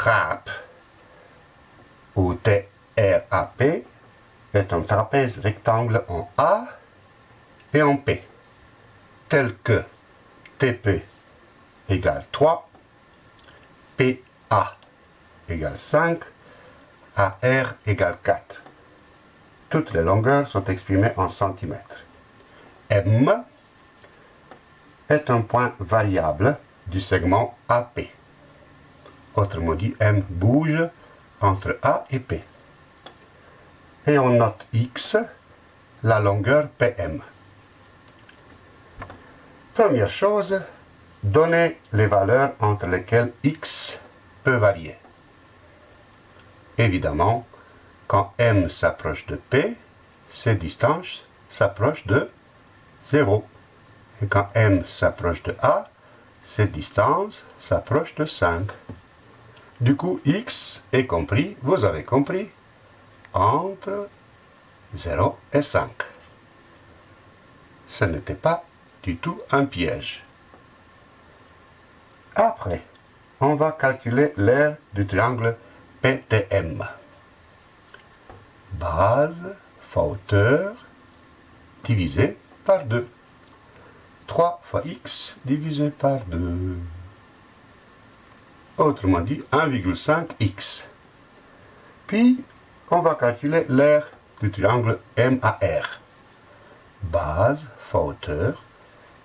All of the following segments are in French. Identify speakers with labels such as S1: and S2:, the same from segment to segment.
S1: TRAP ou TRAP est un trapèze rectangle en A et en P, tel que TP égale 3, PA égale 5, AR égale 4. Toutes les longueurs sont exprimées en centimètres. M est un point variable du segment AP. Autrement dit, M bouge entre A et P. Et on note X, la longueur PM. Première chose, donner les valeurs entre lesquelles X peut varier. Évidemment, quand M s'approche de P, ces distances s'approchent de 0. Et quand M s'approche de A, cette distance s'approche de 5. Du coup, X est compris, vous avez compris, entre 0 et 5. Ce n'était pas du tout un piège. Après, on va calculer l'aire du triangle PTM. Base fois hauteur divisé par 2. 3 fois x divisé par 2. Autrement dit, 1,5x. Puis, on va calculer l'aire du triangle MAR. Base fois hauteur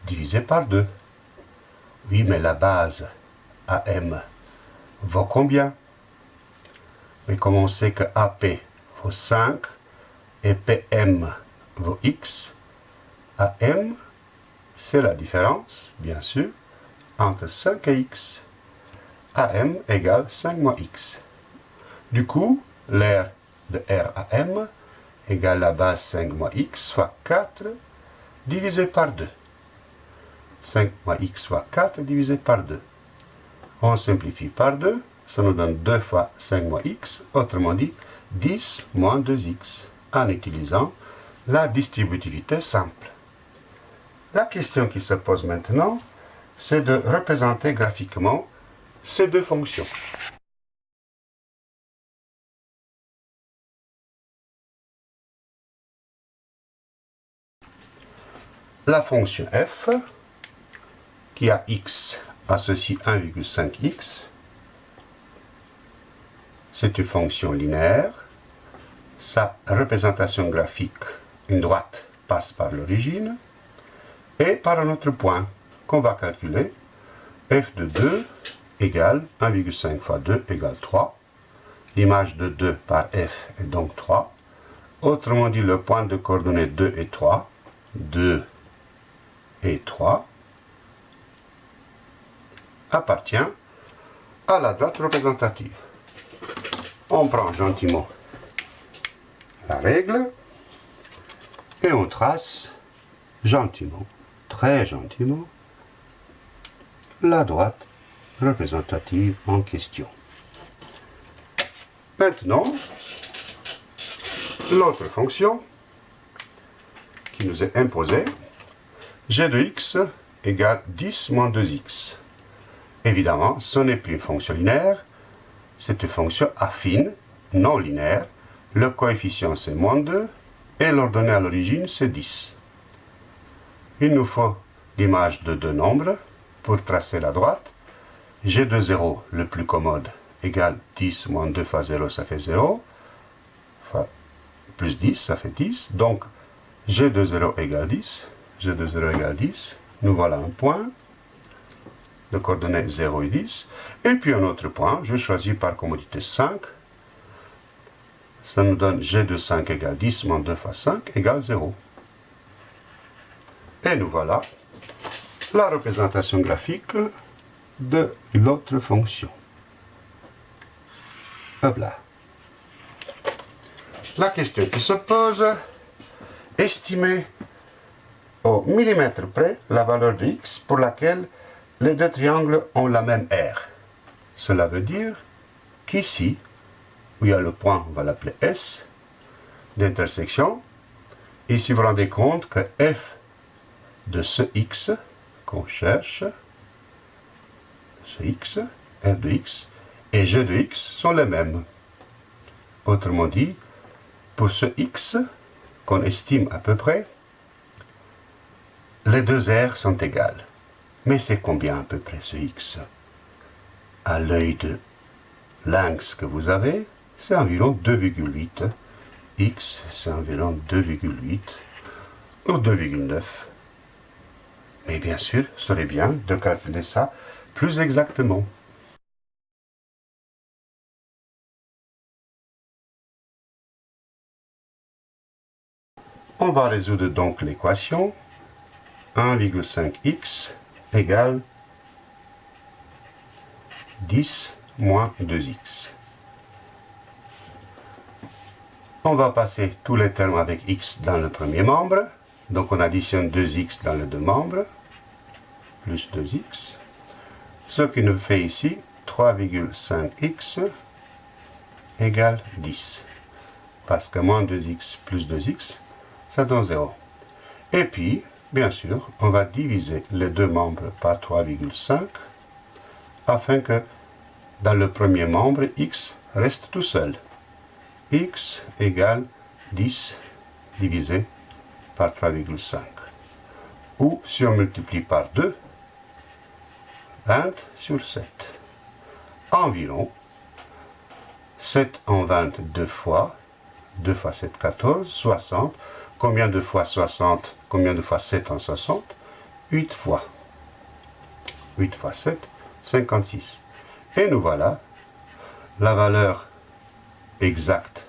S1: divisé par 2. Oui, mais la base AM vaut combien? Mais comme on sait que AP vaut 5 et PM vaut X, AM, c'est la différence, bien sûr, entre 5 et X. AM égale 5 moins X. Du coup, l'aire de RAM égale la base 5 moins X, soit 4, divisé par 2. 5 moins x fois 4 divisé par 2. On simplifie par 2, ça nous donne 2 fois 5 moins x, autrement dit 10 moins 2x, en utilisant la distributivité simple. La question qui se pose maintenant, c'est de représenter graphiquement ces deux fonctions. La fonction f qui a x associe 1,5x. C'est une fonction linéaire. Sa représentation graphique, une droite, passe par l'origine et par un autre point qu'on va calculer. f de 2 égale 1,5 fois 2 égale 3. L'image de 2 par f est donc 3. Autrement dit, le point de coordonnées 2 et 3, 2 et 3, appartient à la droite représentative. On prend gentiment la règle et on trace gentiment, très gentiment, la droite représentative en question. Maintenant, l'autre fonction qui nous est imposée, g de x égale 10 moins 2x. Évidemment, ce n'est plus une fonction linéaire, c'est une fonction affine, non linéaire. Le coefficient c'est moins 2 et l'ordonnée à l'origine c'est 10. Il nous faut l'image de deux nombres pour tracer la droite. G de 0, le plus commode, égale 10 moins 2 fois 0, ça fait 0. plus 10, ça fait 10. Donc, G de 0 égale 10. G de 0 égale 10. Nous voilà un point de coordonnées 0 et 10. Et puis un autre point, je choisis par commodité 5. Ça nous donne g de 5 égale 10 moins 2 fois 5 égale 0. Et nous voilà la représentation graphique de l'autre fonction. Hop là. La question qui se pose, estimer au millimètre près la valeur de x pour laquelle les deux triangles ont la même aire. Cela veut dire qu'ici, où il y a le point, on va l'appeler S, d'intersection, ici vous vous rendez compte que f de ce x qu'on cherche, ce x, f de x, et g de x sont les mêmes. Autrement dit, pour ce x qu'on estime à peu près, les deux r sont égales. Mais c'est combien à peu près ce x? À l'œil de lynx que vous avez, c'est environ 2,8. x, c'est environ 2,8 ou 2,9. Mais bien sûr, ce serait bien de calculer ça plus exactement. On va résoudre donc l'équation 1,5x égale 10 moins 2x. On va passer tous les termes avec x dans le premier membre. Donc on additionne 2x dans les deux membres, plus 2x. Ce qui nous fait ici 3,5x égale 10. Parce que moins 2x plus 2x, ça donne 0. Et puis, bien sûr, on va diviser les deux membres par 3,5 afin que dans le premier membre, x reste tout seul. x égale 10 divisé par 3,5. Ou si on multiplie par 2, 20 sur 7. Environ 7 en 20 deux fois, 2 fois 7, 14, 60. Combien de fois 60 Combien de fois 7 en 60 8 fois. 8 fois 7, 56. Et nous voilà la valeur exacte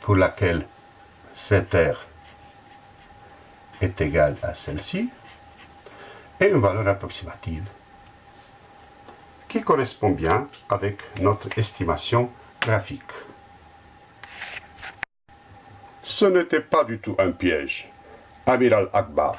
S1: pour laquelle cette R est égale à celle-ci, et une valeur approximative qui correspond bien avec notre estimation graphique. Ce n'était pas du tout un piège. Amiral Akbar